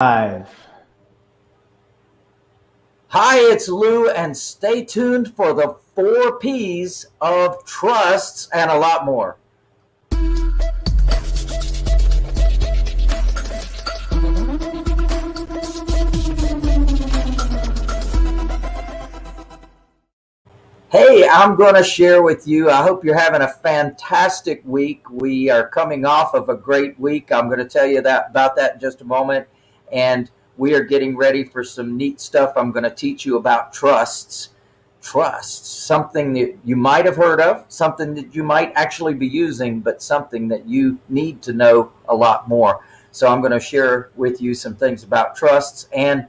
Five. Hi, it's Lou, and stay tuned for the four P's of trusts and a lot more. Hey, I'm going to share with you. I hope you're having a fantastic week. We are coming off of a great week. I'm going to tell you that about that in just a moment. And we are getting ready for some neat stuff. I'm going to teach you about trusts. Trusts, something that you might have heard of, something that you might actually be using, but something that you need to know a lot more. So I'm going to share with you some things about trusts and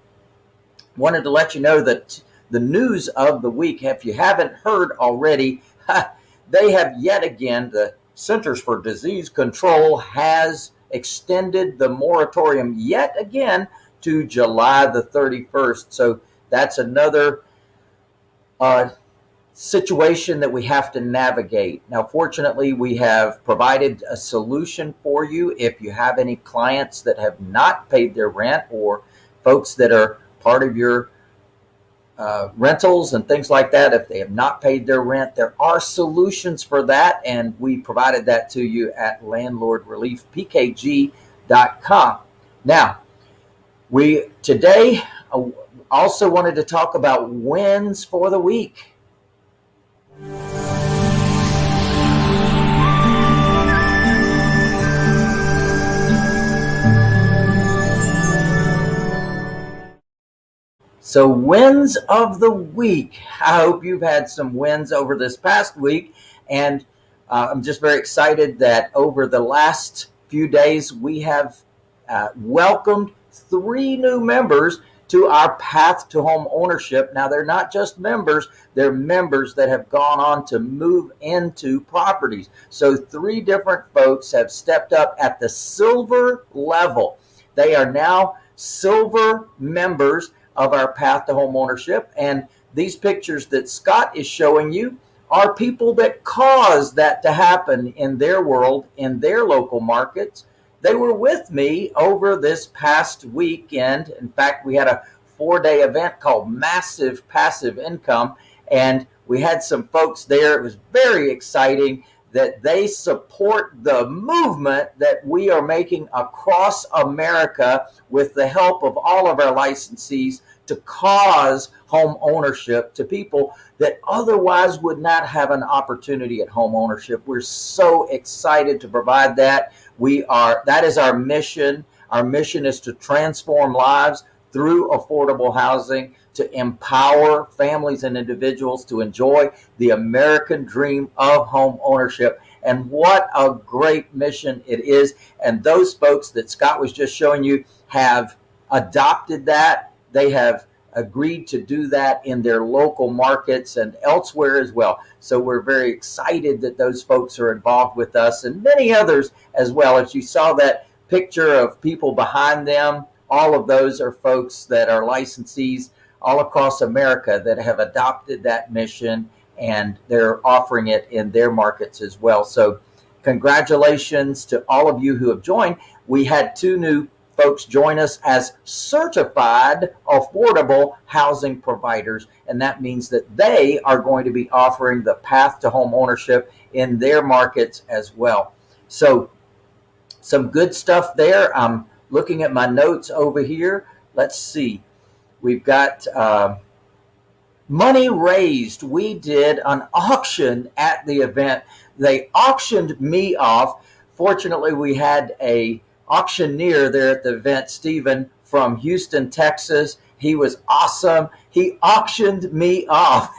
wanted to let you know that the news of the week. If you haven't heard already, they have yet again, the Centers for Disease Control has extended the moratorium yet again to July the 31st. So that's another uh, situation that we have to navigate. Now, fortunately, we have provided a solution for you. If you have any clients that have not paid their rent or folks that are part of your uh, rentals and things like that. If they have not paid their rent, there are solutions for that. And we provided that to you at landlordreliefpkg.com. Now, we today uh, also wanted to talk about wins for the week. So wins of the week. I hope you've had some wins over this past week. And uh, I'm just very excited that over the last few days, we have uh, welcomed three new members to our path to home ownership. Now, they're not just members, they're members that have gone on to move into properties. So, three different folks have stepped up at the silver level. They are now silver members of our path to home ownership. And these pictures that Scott is showing you are people that caused that to happen in their world, in their local markets. They were with me over this past weekend. In fact, we had a four day event called Massive Passive Income, and we had some folks there. It was very exciting that they support the movement that we are making across America with the help of all of our licensees to cause home ownership to people that otherwise would not have an opportunity at home ownership. We're so excited to provide that. We are that is our mission. Our mission is to transform lives through affordable housing to empower families and individuals to enjoy the American dream of home ownership. And what a great mission it is. And those folks that Scott was just showing you have adopted that. They have agreed to do that in their local markets and elsewhere as well. So we're very excited that those folks are involved with us and many others as well. As you saw that picture of people behind them, all of those are folks that are licensees all across America that have adopted that mission and they're offering it in their markets as well. So congratulations to all of you who have joined. We had two new folks join us as certified affordable housing providers. And that means that they are going to be offering the path to home ownership in their markets as well. So some good stuff there. I'm looking at my notes over here. Let's see. We've got uh, money raised. We did an auction at the event. They auctioned me off. Fortunately, we had a auctioneer there at the event, Stephen from Houston, Texas. He was awesome. He auctioned me off.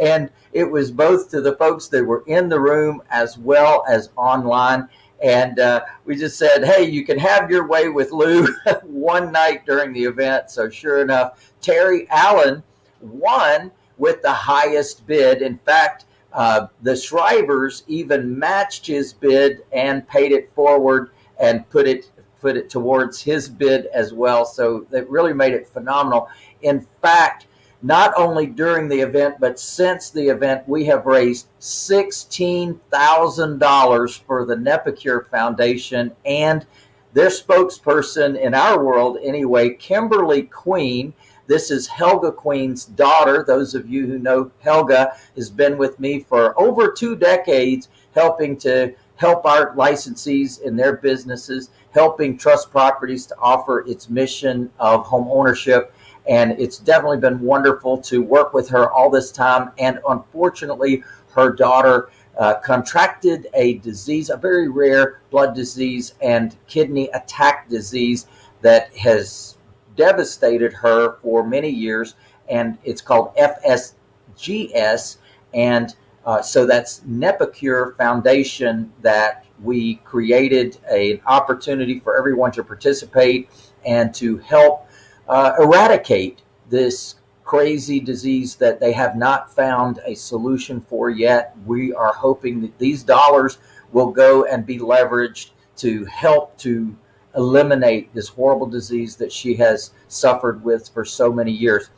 and it was both to the folks that were in the room as well as online. And uh, we just said, hey, you can have your way with Lou one night during the event. So, sure enough, Terry Allen won with the highest bid. In fact, uh, the Shrivers even matched his bid and paid it forward and put it put it towards his bid as well. So they really made it phenomenal. In fact, not only during the event, but since the event, we have raised $16,000 for the NephCure Foundation and their spokesperson in our world, anyway, Kimberly Queen. This is Helga Queen's daughter. Those of you who know Helga has been with me for over two decades, helping to help our licensees in their businesses, helping Trust Properties to offer its mission of home ownership. And it's definitely been wonderful to work with her all this time. And unfortunately, her daughter uh, contracted a disease, a very rare blood disease and kidney attack disease that has devastated her for many years. And it's called FSGS. And uh, so that's NephCure Foundation that we created a, an opportunity for everyone to participate and to help uh, eradicate this crazy disease that they have not found a solution for yet. We are hoping that these dollars will go and be leveraged to help to eliminate this horrible disease that she has suffered with for so many years.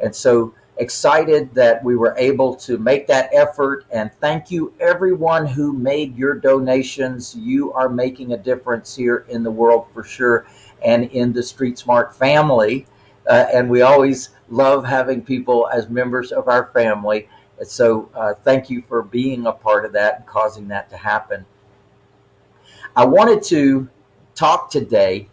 And so excited that we were able to make that effort and thank you everyone who made your donations. You are making a difference here in the world for sure and in the street smart family. Uh, and we always love having people as members of our family. So uh, thank you for being a part of that and causing that to happen. I wanted to talk today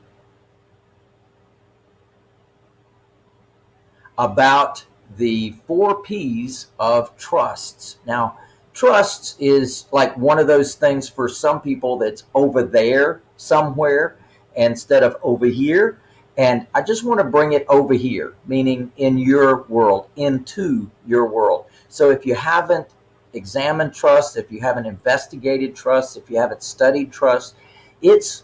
about the four P's of trusts. Now, trusts is like one of those things for some people that's over there somewhere instead of over here. And I just want to bring it over here, meaning in your world, into your world. So if you haven't examined trust, if you haven't investigated trust, if you haven't studied trust, it's,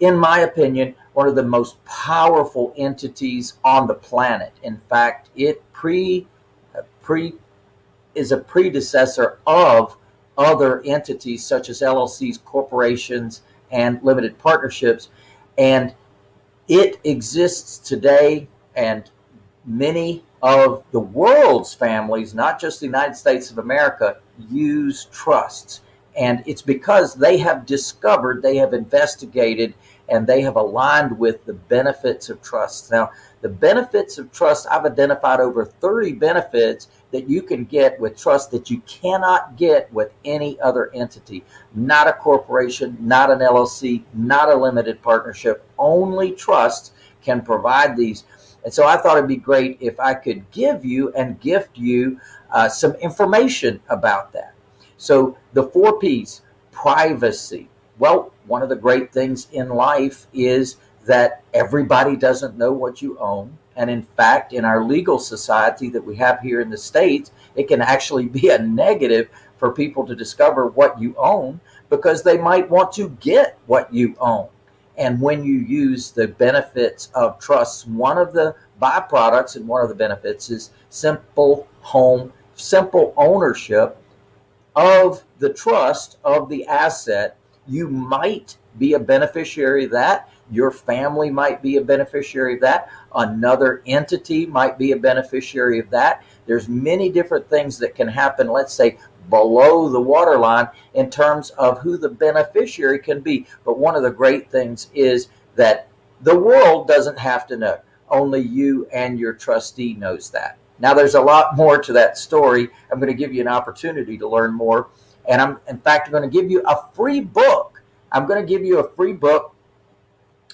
in my opinion, one of the most powerful entities on the planet. In fact, it pre uh, pre is a predecessor of other entities such as LLCs, corporations, and limited partnerships. And it exists today, and many of the world's families, not just the United States of America, use trusts. And it's because they have discovered, they have investigated, and they have aligned with the benefits of trust. Now, the benefits of trust, I've identified over 30 benefits that you can get with trust that you cannot get with any other entity. Not a corporation, not an LLC, not a limited partnership. Only trust can provide these. And so I thought it'd be great if I could give you and gift you uh, some information about that. So the four P's, privacy. Well, one of the great things in life is that everybody doesn't know what you own. And in fact, in our legal society that we have here in the States, it can actually be a negative for people to discover what you own because they might want to get what you own. And when you use the benefits of trusts, one of the byproducts and one of the benefits is simple home, simple ownership of the trust of the asset. You might be a beneficiary of that. Your family might be a beneficiary of that. Another entity might be a beneficiary of that. There's many different things that can happen, let's say, below the waterline in terms of who the beneficiary can be. But one of the great things is that the world doesn't have to know. Only you and your trustee knows that. Now, there's a lot more to that story. I'm going to give you an opportunity to learn more. And I'm, in fact, I'm going to give you a free book. I'm going to give you a free book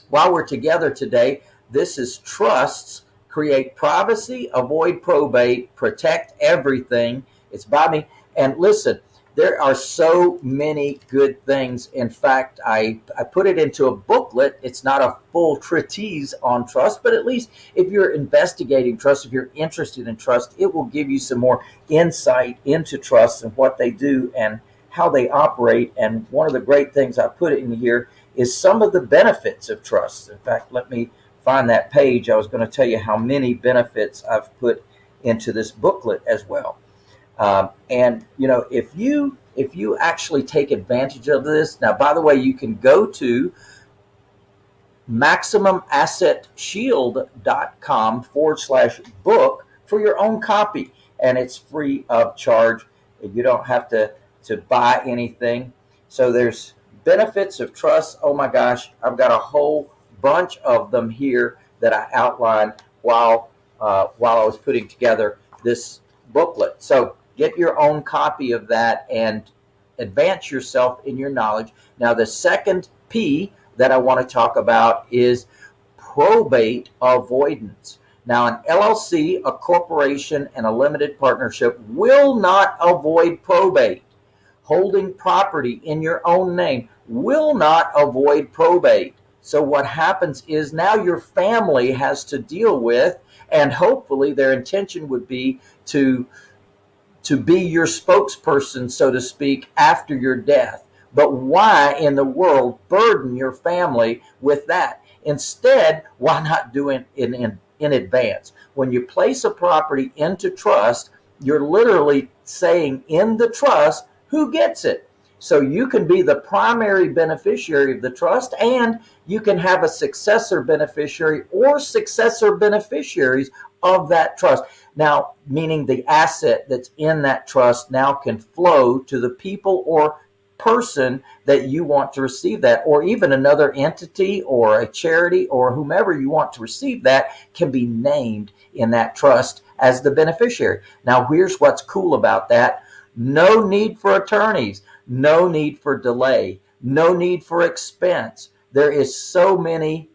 while we're together today, this is trusts, create privacy, avoid probate, protect everything. It's by me. And listen, there are so many good things. In fact, I, I put it into a booklet. It's not a full treatise on trust, but at least if you're investigating trust, if you're interested in trust, it will give you some more insight into trust and what they do and how they operate. And one of the great things I put in here is some of the benefits of trust. In fact, let me find that page. I was going to tell you how many benefits I've put into this booklet as well. Um, and you know, if you if you actually take advantage of this, now by the way, you can go to maximumassetshield.com forward slash book for your own copy, and it's free of charge. You don't have to to buy anything. So there's benefits of trust. Oh my gosh, I've got a whole bunch of them here that I outlined while uh, while I was putting together this booklet. So get your own copy of that and advance yourself in your knowledge. Now, the second P that I want to talk about is probate avoidance. Now, an LLC, a corporation, and a limited partnership will not avoid probate. Holding property in your own name will not avoid probate. So, what happens is now your family has to deal with, and hopefully, their intention would be to to be your spokesperson, so to speak, after your death. But why in the world burden your family with that? Instead, why not do it in, in, in advance? When you place a property into trust, you're literally saying in the trust who gets it. So you can be the primary beneficiary of the trust and you can have a successor beneficiary or successor beneficiaries of that trust. Now, meaning the asset that's in that trust now can flow to the people or person that you want to receive that, or even another entity or a charity or whomever you want to receive that can be named in that trust as the beneficiary. Now, here's what's cool about that no need for attorneys, no need for delay, no need for expense. There is so many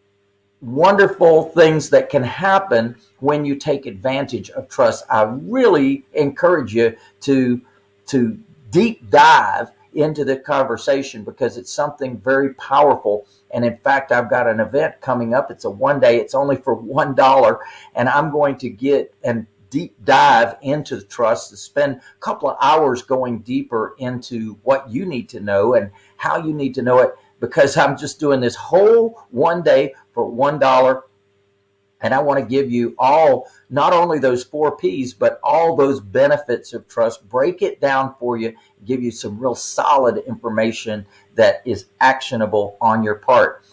wonderful things that can happen when you take advantage of trust. I really encourage you to to deep dive into the conversation because it's something very powerful. And in fact, I've got an event coming up. It's a one day, it's only for $1. And I'm going to get and deep dive into the trust to spend a couple of hours going deeper into what you need to know and how you need to know it because I'm just doing this whole one day for $1 and I want to give you all, not only those four P's, but all those benefits of trust, break it down for you, give you some real solid information that is actionable on your part.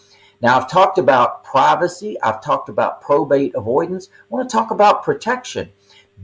Now, I've talked about privacy. I've talked about probate avoidance. I want to talk about protection.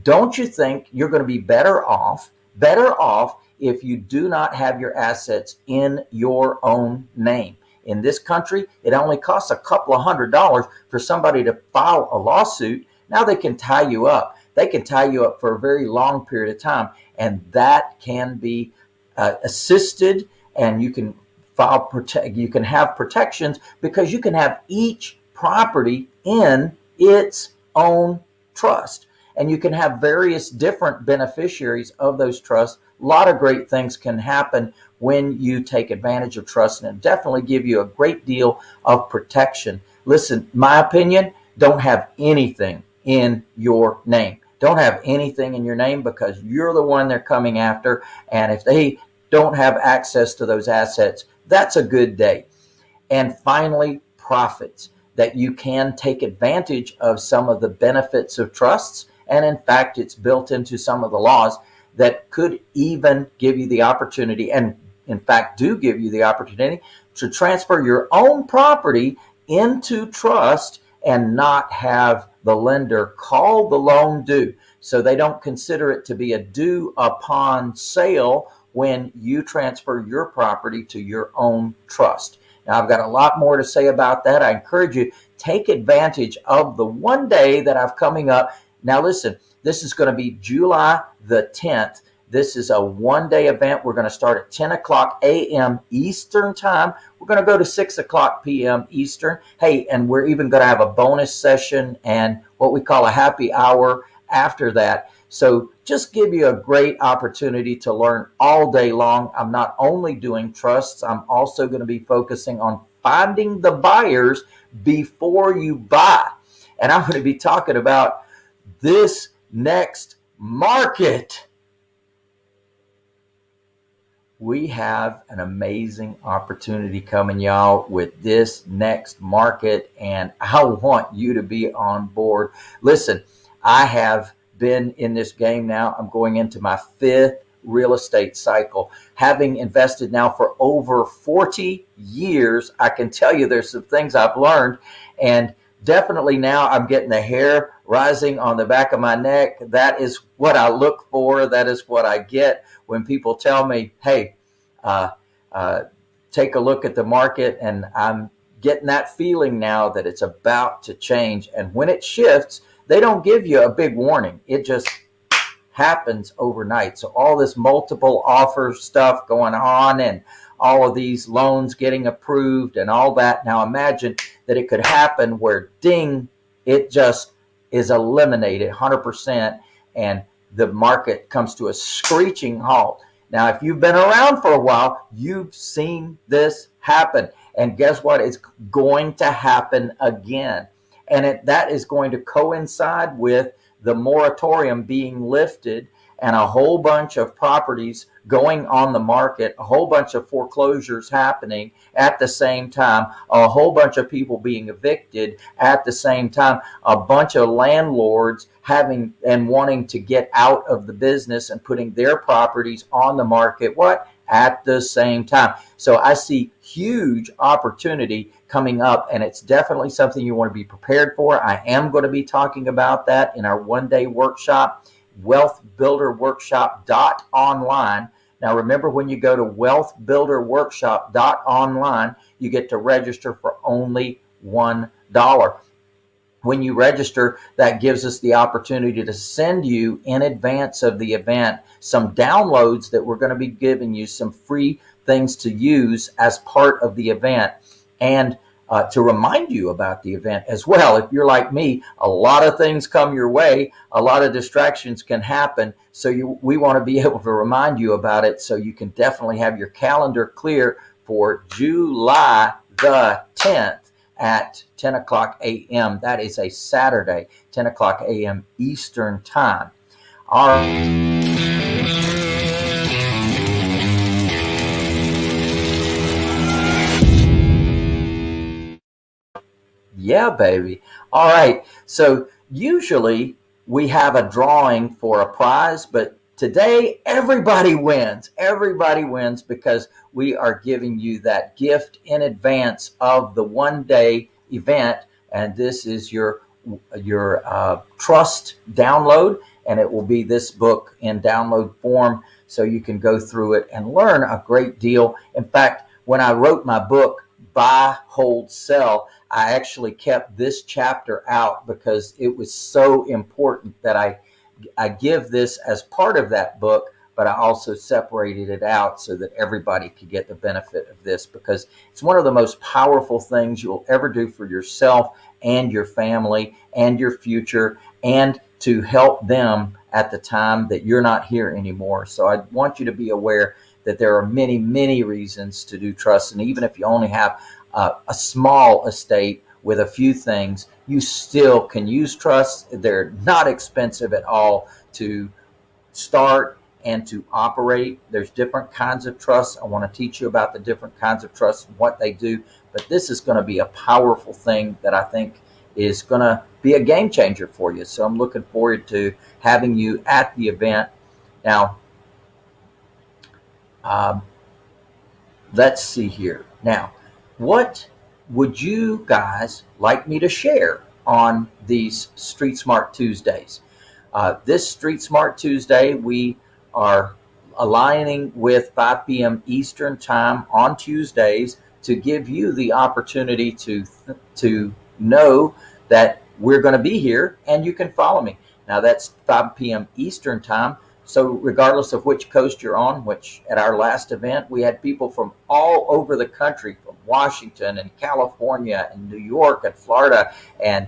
Don't you think you're going to be better off, better off if you do not have your assets in your own name? In this country, it only costs a couple of hundred dollars for somebody to file a lawsuit. Now they can tie you up. They can tie you up for a very long period of time, and that can be uh, assisted, and you can file protect. You can have protections because you can have each property in its own trust, and you can have various different beneficiaries of those trusts. A lot of great things can happen when you take advantage of trust and definitely give you a great deal of protection. Listen, my opinion, don't have anything in your name. Don't have anything in your name because you're the one they're coming after. And if they don't have access to those assets, that's a good day. And finally, profits that you can take advantage of some of the benefits of trusts. And in fact, it's built into some of the laws that could even give you the opportunity and in fact, do give you the opportunity to transfer your own property into trust and not have the lender call the loan due. So they don't consider it to be a due upon sale when you transfer your property to your own trust. Now, I've got a lot more to say about that. I encourage you take advantage of the one day that I've coming up. Now, listen, this is going to be July the 10th. This is a one day event. We're going to start at 10 o'clock a.m. Eastern time. We're going to go to 6 o'clock p.m. Eastern. Hey, and we're even going to have a bonus session and what we call a happy hour after that. So just give you a great opportunity to learn all day long. I'm not only doing trusts, I'm also going to be focusing on finding the buyers before you buy. And I'm going to be talking about this next market we have an amazing opportunity coming, y'all, with this next market, and I want you to be on board. Listen, I have been in this game now. I'm going into my fifth real estate cycle. Having invested now for over 40 years, I can tell you there's some things I've learned, and definitely now I'm getting the hair rising on the back of my neck. That is what I look for. That is what I get when people tell me, hey, uh, uh, take a look at the market and I'm getting that feeling now that it's about to change. And when it shifts, they don't give you a big warning. It just happens overnight. So all this multiple offer stuff going on and all of these loans getting approved and all that. Now imagine that it could happen where ding, it just is eliminated 100% and the market comes to a screeching halt. Now, if you've been around for a while, you've seen this happen. And guess what? It's going to happen again. And it, that is going to coincide with the moratorium being lifted and a whole bunch of properties going on the market, a whole bunch of foreclosures happening at the same time, a whole bunch of people being evicted at the same time, a bunch of landlords having and wanting to get out of the business and putting their properties on the market. What? At the same time. So I see huge opportunity coming up and it's definitely something you want to be prepared for. I am going to be talking about that in our one day workshop wealthbuilderworkshop.online. Now, remember when you go to wealthbuilderworkshop.online, you get to register for only $1. When you register, that gives us the opportunity to send you in advance of the event some downloads that we're going to be giving you, some free things to use as part of the event. And uh, to remind you about the event as well. If you're like me, a lot of things come your way, a lot of distractions can happen. So you, we want to be able to remind you about it so you can definitely have your calendar clear for July the 10th at 10 o'clock a.m. That is a Saturday, 10 o'clock a.m. Eastern time. All right. Yeah, baby. All right. So usually we have a drawing for a prize, but today everybody wins. Everybody wins because we are giving you that gift in advance of the one day event. And this is your your uh, trust download and it will be this book in download form so you can go through it and learn a great deal. In fact, when I wrote my book, Buy, Hold, Sell, I actually kept this chapter out because it was so important that I I give this as part of that book, but I also separated it out so that everybody could get the benefit of this because it's one of the most powerful things you'll ever do for yourself and your family and your future and to help them at the time that you're not here anymore. So I want you to be aware that there are many, many reasons to do trust. And even if you only have uh, a small estate with a few things, you still can use trusts. They're not expensive at all to start and to operate. There's different kinds of trusts. I want to teach you about the different kinds of trusts and what they do. But this is going to be a powerful thing that I think is going to be a game changer for you. So I'm looking forward to having you at the event. Now, um, let's see here. Now, what would you guys like me to share on these Street Smart Tuesdays? Uh, this Street Smart Tuesday, we are aligning with 5 p.m. Eastern Time on Tuesdays to give you the opportunity to to know that we're going to be here and you can follow me. Now that's 5 p.m. Eastern Time. So regardless of which coast you're on, which at our last event, we had people from all over the country, from Washington and California and New York and Florida and,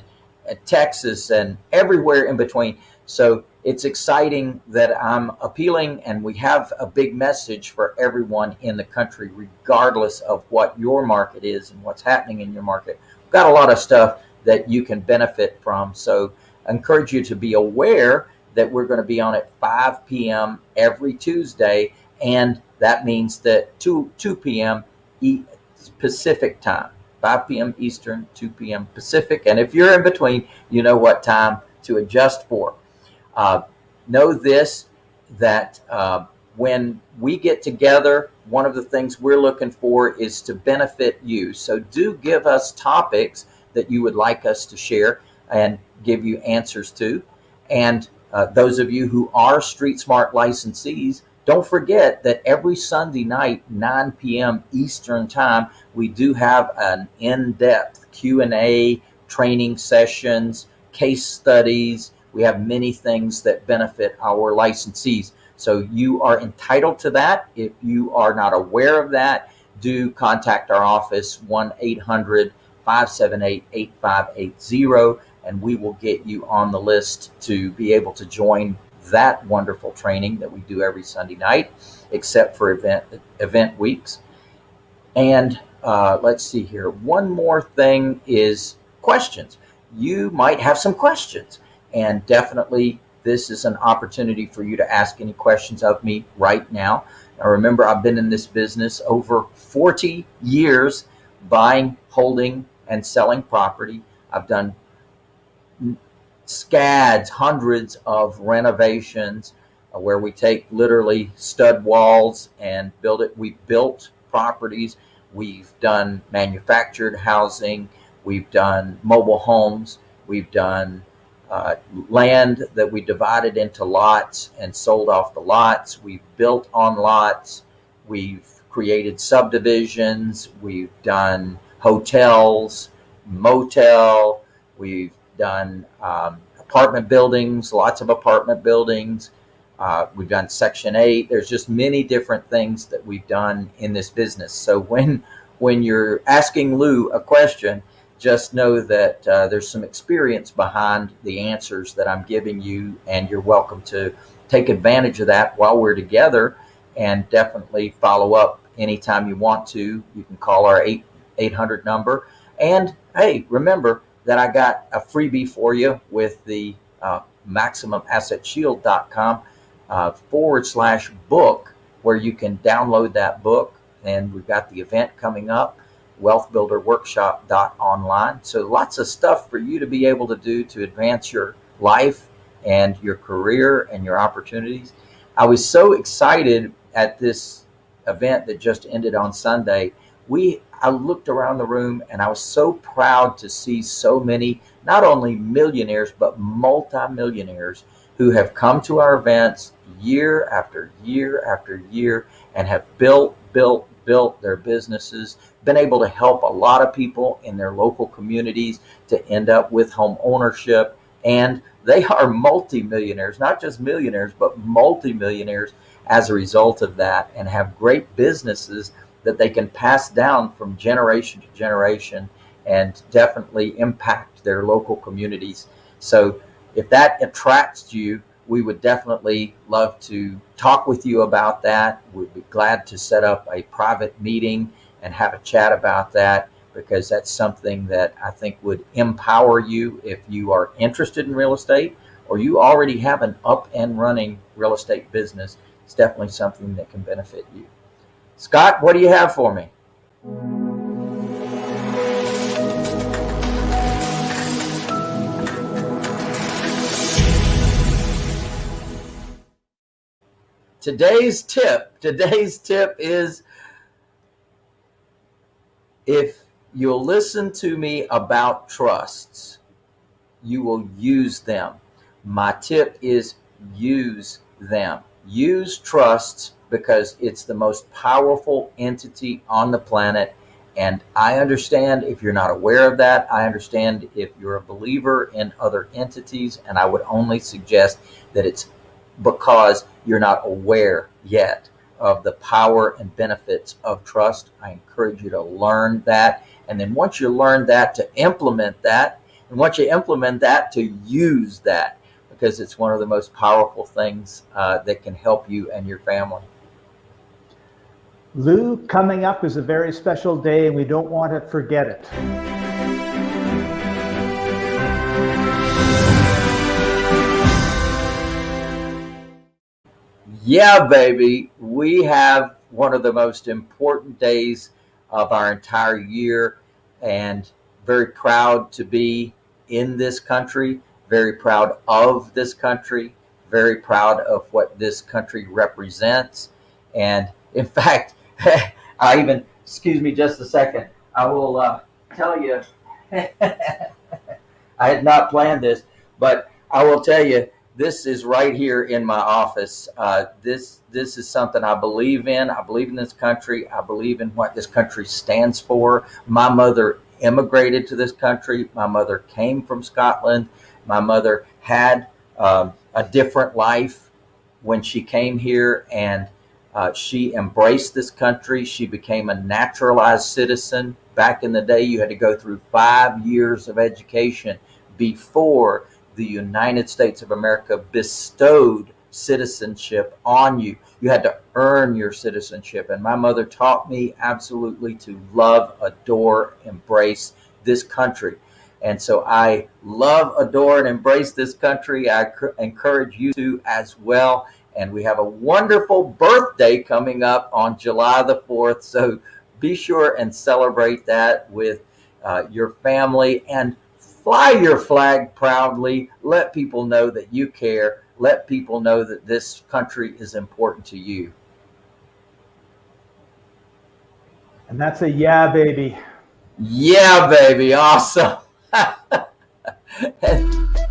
and Texas and everywhere in between. So it's exciting that I'm appealing and we have a big message for everyone in the country, regardless of what your market is and what's happening in your market. We've got a lot of stuff that you can benefit from. So I encourage you to be aware that we're going to be on at 5 p.m. every Tuesday. And that means that 2, 2 p.m. Pacific time, 5 p.m. Eastern, 2 p.m. Pacific. And if you're in between, you know what time to adjust for. Uh, know this, that uh, when we get together, one of the things we're looking for is to benefit you. So do give us topics that you would like us to share and give you answers to. And uh, those of you who are Street Smart licensees, don't forget that every Sunday night, 9 p.m. Eastern Time, we do have an in-depth Q&A training sessions, case studies. We have many things that benefit our licensees. So you are entitled to that. If you are not aware of that, do contact our office 1-800-578-8580 and we will get you on the list to be able to join that wonderful training that we do every Sunday night, except for event event weeks. And uh, let's see here. One more thing is questions. You might have some questions, and definitely this is an opportunity for you to ask any questions of me right now. Now, remember, I've been in this business over 40 years, buying, holding, and selling property. I've done scads, hundreds of renovations uh, where we take literally stud walls and build it. We've built properties. We've done manufactured housing. We've done mobile homes. We've done uh, land that we divided into lots and sold off the lots. We've built on lots. We've created subdivisions. We've done hotels, motel. We've done um, apartment buildings, lots of apartment buildings. Uh, we've done Section 8. There's just many different things that we've done in this business. So when when you're asking Lou a question, just know that uh, there's some experience behind the answers that I'm giving you, and you're welcome to take advantage of that while we're together and definitely follow up anytime you want to. You can call our 8, 800 number. And hey, remember, that I got a freebie for you with the uh, MaximumAssetShield.com uh, forward slash book, where you can download that book. And we've got the event coming up, wealthbuilderworkshop.online. So lots of stuff for you to be able to do to advance your life and your career and your opportunities. I was so excited at this event that just ended on Sunday. We I looked around the room and I was so proud to see so many, not only millionaires, but multimillionaires who have come to our events year after year after year and have built, built, built their businesses, been able to help a lot of people in their local communities to end up with home ownership. And they are multimillionaires, not just millionaires, but multimillionaires as a result of that and have great businesses that they can pass down from generation to generation and definitely impact their local communities. So if that attracts you, we would definitely love to talk with you about that. We'd be glad to set up a private meeting and have a chat about that because that's something that I think would empower you if you are interested in real estate or you already have an up and running real estate business. It's definitely something that can benefit you. Scott, what do you have for me? Today's tip, today's tip is if you'll listen to me about trusts, you will use them. My tip is use them. Use trusts because it's the most powerful entity on the planet. And I understand if you're not aware of that. I understand if you're a believer in other entities. And I would only suggest that it's because you're not aware yet of the power and benefits of trust. I encourage you to learn that. And then once you learn that, to implement that. And once you implement that, to use that because it's one of the most powerful things uh, that can help you and your family. Lou, coming up is a very special day and we don't want to forget it. Yeah, baby. We have one of the most important days of our entire year and very proud to be in this country, very proud of this country, very proud of what this country represents. And in fact, I even, excuse me just a second, I will uh, tell you, I had not planned this, but I will tell you this is right here in my office. Uh, this this is something I believe in. I believe in this country. I believe in what this country stands for. My mother immigrated to this country. My mother came from Scotland. My mother had um, a different life when she came here, and uh, she embraced this country. She became a naturalized citizen. Back in the day, you had to go through five years of education before the United States of America bestowed citizenship on you. You had to earn your citizenship. And my mother taught me absolutely to love, adore, embrace this country. And so I love, adore, and embrace this country. I encourage you to as well. And we have a wonderful birthday coming up on July the 4th. So be sure and celebrate that with uh, your family and fly your flag proudly. Let people know that you care. Let people know that this country is important to you. And that's a yeah, baby. Yeah, baby. Awesome.